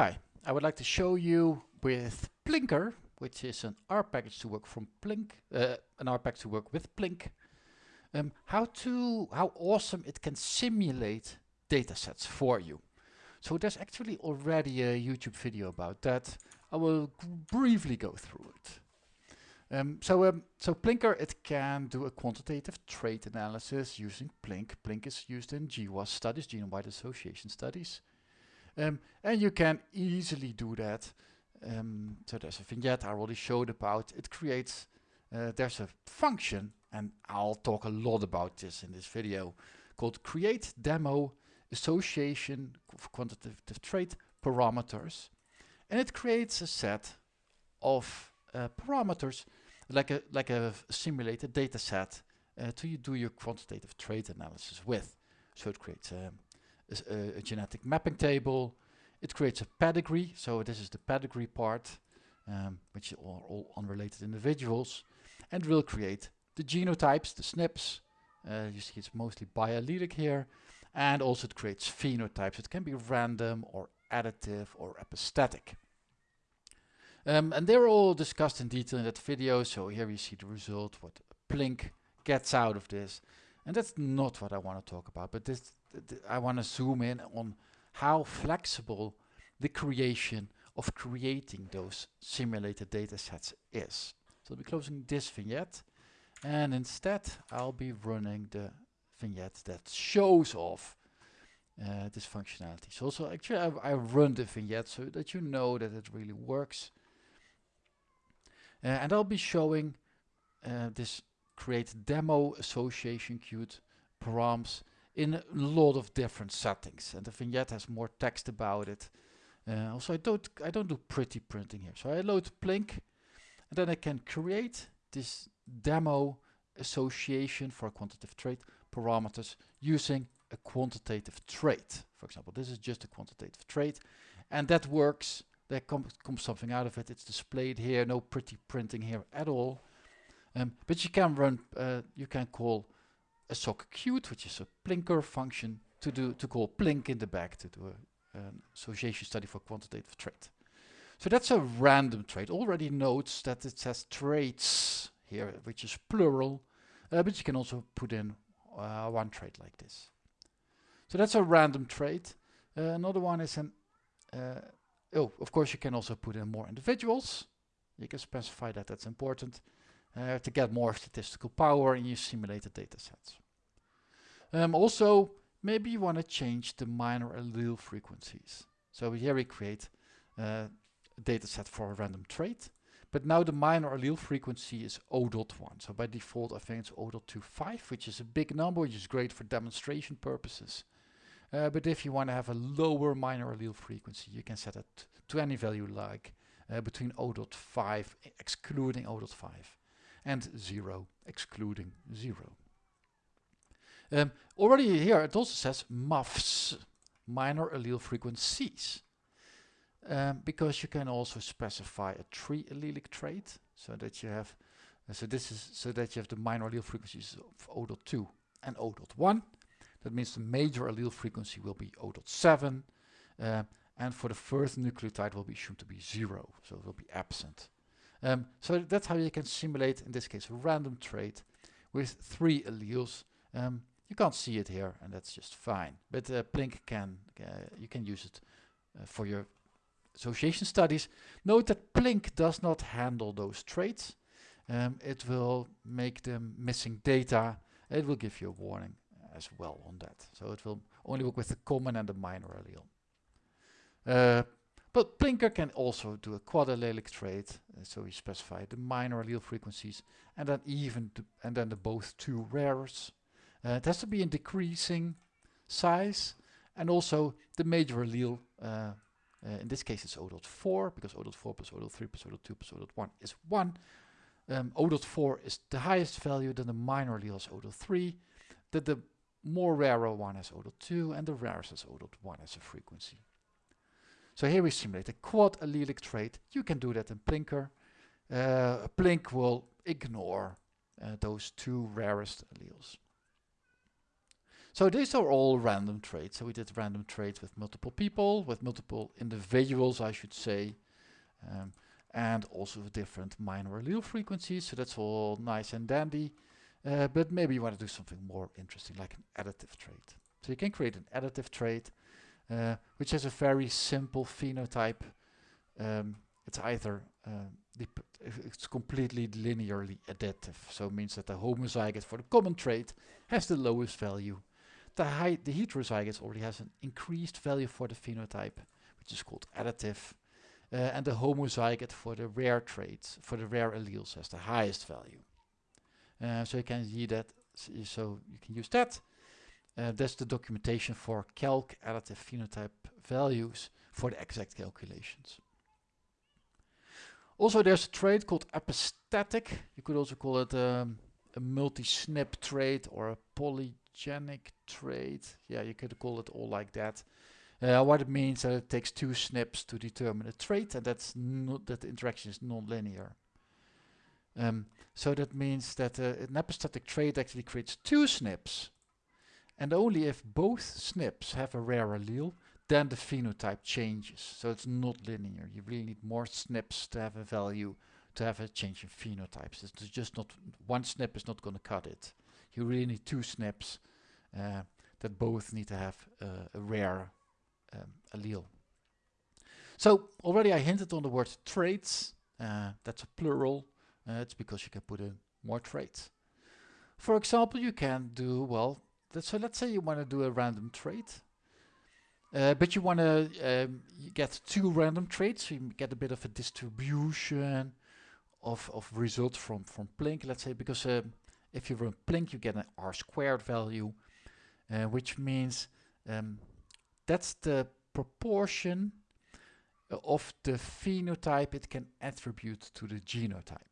Hi, I would like to show you with plinkr, which is an R package to work from Plink, uh, an R package to work with Plink, um, how to how awesome it can simulate datasets for you. So there's actually already a YouTube video about that. I will briefly go through it. Um, so, um, so plinkr, it can do a quantitative trait analysis using Plink. Plink is used in GWAS studies, genome-wide association studies. Um, and you can easily do that. Um, so there's a vignette I already showed about. It creates, uh, there's a function, and I'll talk a lot about this in this video, called create demo association of quantitative trait parameters. And it creates a set of uh, parameters like a like a simulated data set uh, to you do your quantitative trait analysis with. So it creates a, a, a, genetic mapping table. It creates a pedigree. So this is the pedigree part, um, which are all unrelated individuals, and will create the genotypes, the SNPs. Uh, you see it's mostly biallelic here, and also it creates phenotypes. It can be random or additive or epistatic. Um, and they're all discussed in detail in that video. So here you see the result, what Plink gets out of this. And that's not what I want to talk about, but this th I want to zoom in on how flexible the creation of creating those simulated data sets is. So I'll be closing this vignette and instead I'll be running the vignette that shows off uh, this functionality. So also actually I, I run the vignette so that you know that it really works. Uh, and I'll be showing uh, this create demo association queued params in a lot of different settings and the vignette has more text about it. Uh, also I don't I don't do pretty printing here. So I load Plink and then I can create this demo association for a quantitative trait parameters using a quantitative trait. For example, this is just a quantitative trait and that works there comes, comes something out of it. It's displayed here. No pretty printing here at all. Um, but you can run, uh, you can call assoc_qt, which is a plinkr function, to do to call plink in the back to do a, an association study for quantitative trait. So that's a random trait. Already notes that it says traits here, which is plural, uh, but you can also put in uh, one trait like this. So that's a random trait. Uh, another one is an uh, Oh, of course you can also put in more individuals. You can specify that that's important uh, to get more statistical power in your simulated data sets. Um, also, maybe you want to change the minor allele frequencies. So here we create uh, a data set for a random trait, but now the minor allele frequency is O.1. So by default, I think it's O.25, which is a big number, which is great for demonstration purposes. Uh, but if you want to have a lower minor allele frequency, you can set it to any value like uh, between 0.5 excluding 0.5 and 0 excluding 0. Um, already here it also says MAFs, minor allele frequencies. Um, because you can also specify a tri-allelic trait so that you have uh, so this is so that you have the minor allele frequencies of 0.2 and 0.1 that means the major allele frequency will be 0.7 uh, and for the first nucleotide will be assumed to be zero, so it will be absent. Um, so that's how you can simulate, in this case, a random trait with three alleles. Um, you can't see it here, and that's just fine. But uh, Plink can, uh, you can use it uh, for your association studies. Note that Plink does not handle those traits. Um, it will make them missing data. It will give you a warning as well on that. So it will only work with the common and the minor allele. But plinkr can also do a quad allelic trait, uh, so we specify the minor allele frequencies and then even and then the both two rares. Uh, it has to be in decreasing size and also the major allele, uh, uh, in this case it's O.4 because O.4 plus O.3 plus O.2 plus O.1 is 1. Um, O.4 is the highest value, then the minor allele is O.3, that the more rarer one has O.2 and the rarest has O.1 as a frequency. So here we simulate a quad allelic trait. You can do that in plinkr. Uh, Plink will ignore uh, those two rarest alleles. So these are all random traits. So we did random traits with multiple people, with multiple individuals, I should say, um, and also with different minor allele frequencies. So that's all nice and dandy. Uh, but maybe you want to do something more interesting, like an additive trait. So you can create an additive trait, uh, which has a very simple phenotype. Um, it's either uh, it's completely linearly additive, so it means that the homozygote for the common trait has the lowest value. The, high, the heterozygote already has an increased value for the phenotype, which is called additive. Uh, and the homozygote for the rare traits, for the rare alleles, has the highest value. Uh, so you can see that, so you can use that. Uh, that's the documentation for calc additive phenotype values for the exact calculations. Also there's a trait called epistatic. You could also call it um, a multi-SNP trait or a polygenic trait. Yeah, you could call it all like that. Uh, what it means is that it takes two SNPs to determine a trait and that's not that the interaction is non-linear. Um, so that means that uh, an epistatic trait actually creates two SNPs and only if both SNPs have a rare allele then the phenotype changes. So it's not linear. You really need more SNPs to have a value to have a change in phenotypes. It's just not one SNP is not going to cut it. You really need two SNPs uh, that both need to have uh, a rare um, allele. So already I hinted on the word traits. Uh, that's a plural. Uh, it's because you can put in more traits. For example, you can do, well, so let's say you want to do a random trait. Uh, but you want to um, get two random traits, so you get a bit of a distribution of, of results from, from Plink, let's say, because uh, if you run Plink, you get an R squared value, uh, which means um, that's the proportion of the phenotype it can attribute to the genotype.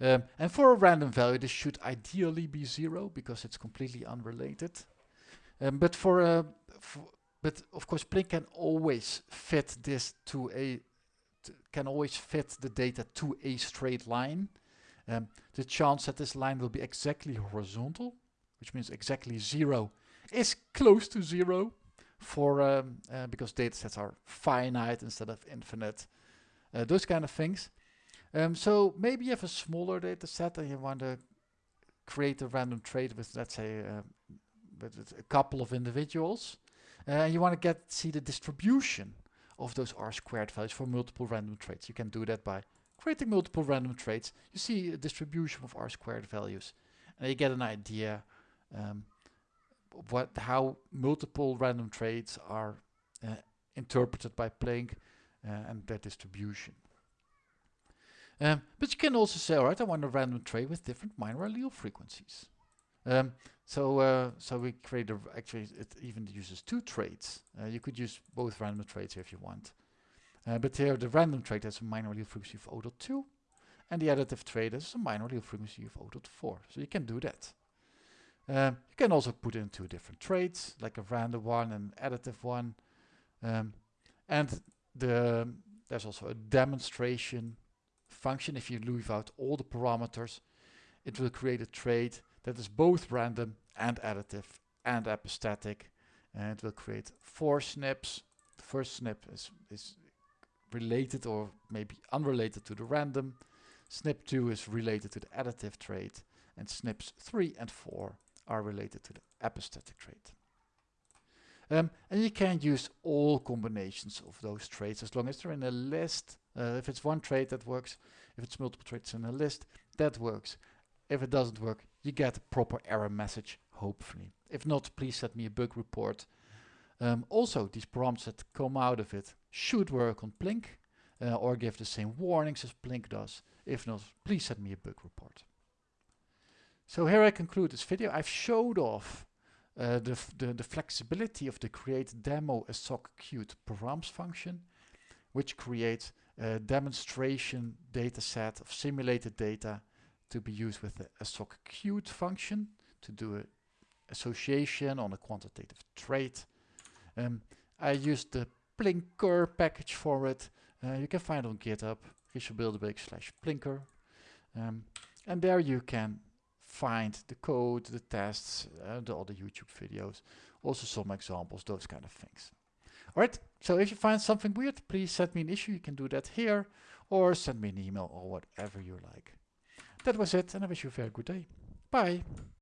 Um, and for a random value, this should ideally be zero because it's completely unrelated. Um, but for a but of course Plink can always fit this to a can always fit the data to a straight line. Um, the chance that this line will be exactly horizontal, which means exactly zero, is close to zero for um, uh, because datasets are finite instead of infinite. Uh, those kind of things. Um, so maybe you have a smaller data set and you want to create a random trait with let's say uh, with a couple of individuals. Uh, you want to get see the distribution of those R squared values for multiple random traits. You can do that by creating multiple random traits. You see a distribution of R squared values and you get an idea um, what how multiple random traits are uh, interpreted by Plink uh, and their distribution. Um, but you can also say, all right, I want a random trait with different minor allele frequencies. Um, so uh, so we create a, actually it even uses two traits. Uh, you could use both random traits if you want. Uh, but here the random trait has a minor allele frequency of 0.2 and the additive trait has a minor allele frequency of 0.4. So you can do that. Um, you can also put in two different traits, like a random one and additive one. Um, and the there's also a demonstration function. If you leave out all the parameters, it will create a trait that is both random and additive and epistatic and it will create four SNPs. The first SNP is, is related or maybe unrelated to the random. SNP 2 is related to the additive trait and SNPs 3 and 4 are related to the epistatic trait. Um, and you can use all combinations of those traits as long as they're in a list. Uh, if it's one trait that works, if it's multiple traits in a list, that works. If it doesn't work, you get a proper error message, hopefully. If not, please send me a bug report. Um, also, these prompts that come out of it should work on Plink uh, or give the same warnings as Plink does. If not, please send me a bug report. So here I conclude this video. I've showed off uh, the, the, the, flexibility of the create demo assoc_qt params function, which creates a demonstration data set of simulated data to be used with a, assoc_qt function to do an association on a quantitative trait. Um, I used the plinkr package for it. Uh, you can find on GitHub, richelbilderbeek slash plinkr. Um, and there you can find the code, the tests, uh, the other YouTube videos, also some examples, those kind of things. Alright, so if you find something weird, please send me an issue. You can do that here or send me an email or whatever you like. That was it and I wish you a very good day. Bye.